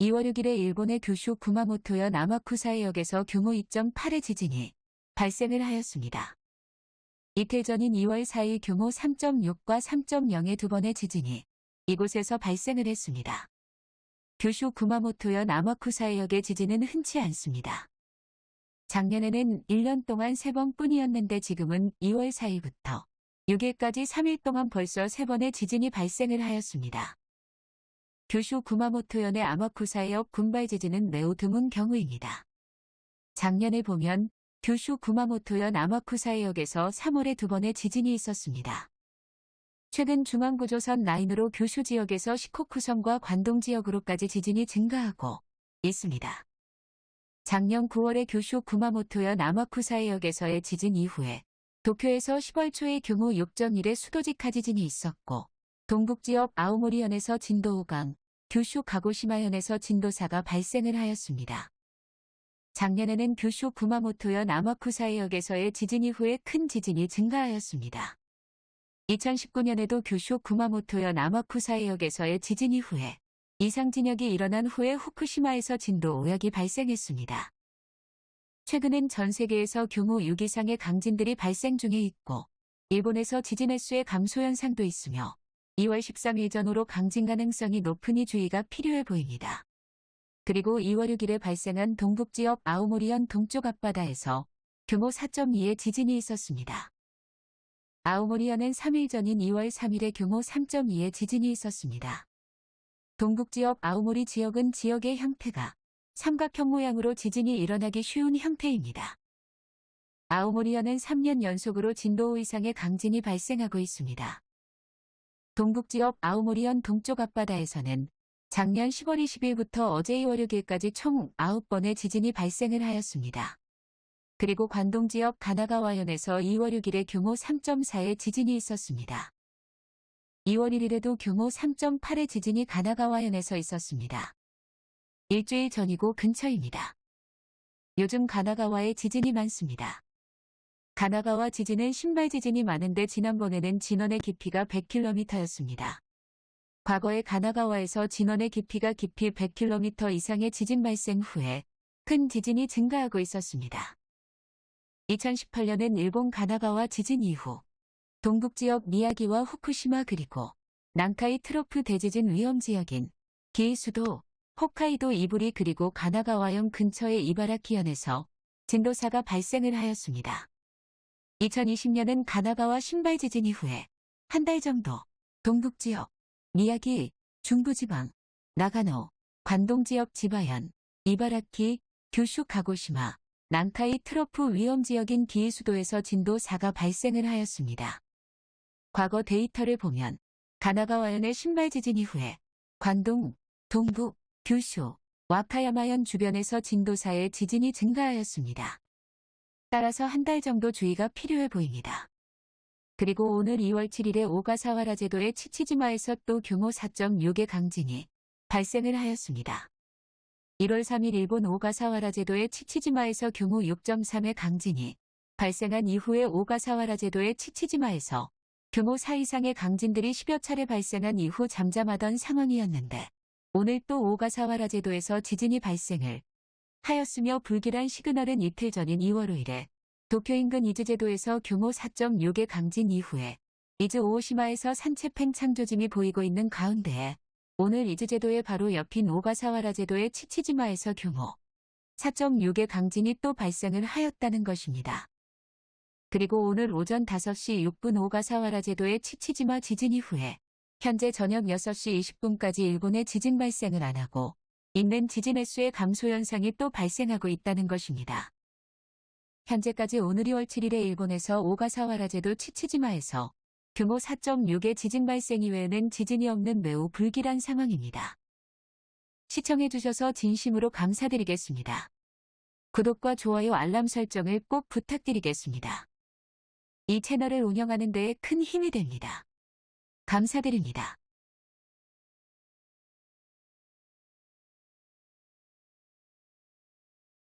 2월 6일에 일본의 규슈 구마모토현 아마쿠사해역에서 규모 2.8의 지진이 발생을 하였습니다. 이틀 전인 2월 4일 규모 3.6과 3.0의 두 번의 지진이 이곳에서 발생을 했습니다. 규슈 구마모토현 아마쿠사해역의 지진은 흔치 않습니다. 작년에는 1년 동안 3번 뿐이었는데 지금은 2월 4일부터 6일까지 3일 동안 벌써 3번의 지진이 발생을 하였습니다. 규슈 구마모토현의 아마쿠사해역 군발 지진은 매우 드문 경우입니다. 작년에 보면 규슈 구마모토현 아마쿠사해역에서 3월에 두 번의 지진이 있었습니다. 최근 중앙구조선 라인으로 규슈 지역에서 시코쿠성과 관동 지역으로까지 지진이 증가하고 있습니다. 작년 9월에 규슈 구마모토현 아마쿠사해역에서의 지진 이후에 도쿄에서 10월 초에 규모 6.1의 수도직하 지진이 있었고 동북지역 아오모리현에서 진도 5강, 규슈 가고시마현에서 진도 4가 발생을 하였습니다. 작년에는 규슈 구마모토현 아마쿠사해역에서의 지진 이후에 큰 지진이 증가하였습니다. 2019년에도 규슈 구마모토현 아마쿠사해역에서의 지진 이후에 이상 진역이 일어난 후에 후쿠시마에서 진도 5약이 발생했습니다. 최근엔 전 세계에서 규모 6 이상의 강진들이 발생 중에 있고 일본에서 지진 횟수의 감소 현상도 있으며 2월 13일 전후로 강진 가능성이 높으니 주의가 필요해 보입니다. 그리고 2월 6일에 발생한 동북지역 아오모리현 동쪽 앞바다에서 규모 4.2의 지진이 있었습니다. 아오모리현은 3일 전인 2월 3일에 규모 3.2의 지진이 있었습니다. 동북지역 아오모리 지역은 지역의 형태가 삼각형 모양으로 지진이 일어나기 쉬운 형태입니다. 아오모리현은 3년 연속으로 진도 5 이상의 강진이 발생하고 있습니다. 동북지역 아오모리현 동쪽 앞바다에서는 작년 10월 20일부터 어제 2월 6일까지 총 9번의 지진이 발생을 하였습니다. 그리고 관동 지역 가나가와현에서 2월 6일에 규모 3.4의 지진이 있었습니다. 2월 1일에도 규모 3.8의 지진이 가나가와현에서 있었습니다. 일주일 전이고 근처입니다. 요즘 가나가와에 지진이 많습니다. 가나가와 지진은 신발 지진이 많은데 지난번에는 진원의 깊이가 100km였습니다. 과거에 가나가와에서 진원의 깊이가 깊이 100km 이상의 지진 발생 후에 큰 지진이 증가하고 있었습니다. 2018년엔 일본 가나가와 지진 이후 동북지역 미야기와 후쿠시마 그리고 난카이 트로프 대지진 위험 지역인 기이수도, 홋카이도 이부리 그리고 가나가와현 근처의 이바라키현에서 진도 4가 발생을 하였습니다. 2020년은 가나가와 신발 지진 이후에 한 달 정도 동북지역, 미야기, 중부지방, 나가노, 관동지역 지바현, 이바라키, 규슈 가고시마, 난카이 트로프 위험지역인 기이수도에서 진도 4가 발생을 하였습니다. 과거 데이터를 보면 가나가와현의 신발 지진 이후에 관동, 동북, 규슈, 와카야마현 주변에서 진도 4의 지진이 증가하였습니다. 따라서 한 달 정도 주의가 필요해 보입니다. 그리고 오늘 2월 7일에 오가사와라 제도의 치치지마에서 또 규모 4.6의 강진이 발생을 하였습니다. 1월 3일 일본 오가사와라 제도의 치치지마에서 규모 6.3의 강진이 발생한 이후에 오가사와라 제도의 치치지마에서 규모 4 이상의 강진들이 10여 차례 발생한 이후 잠잠하던 상황이었는데 오늘 또 오가사와라 제도에서 지진이 발생을 하였으며 불길한 시그널은 이틀 전인 2월 5일에 도쿄 인근 이즈제도에서 규모 4.6의 강진 이후에 이즈 오오시마에서 산체 팽창조짐이 보이고 있는 가운데에 오늘 이즈제도의 바로 옆인 오가사와라 제도의 치치지마에서 규모 4.6의 강진이 또 발생을 하였다는 것입니다. 그리고 오늘 오전 5시 6분 오가사와라 제도의 치치지마 지진 이후에 현재 저녁 6시 20분까지 일본의 지진 발생을 안 하고 있는 지진 횟수의 감소 현상이 또 발생하고 있다는 것입니다. 현재까지 오늘 2월 7일에 일본에서 오가사와라 제도 치치지마에서 규모 4.6의 지진 발생 이외에는 지진이 없는 매우 불길한 상황입니다. 시청해주셔서 진심으로 감사드리겠습니다. 구독과 좋아요 알람 설정을 꼭 부탁드리겠습니다. 이 채널을 운영하는 데에 큰 힘이 됩니다. 감사드립니다.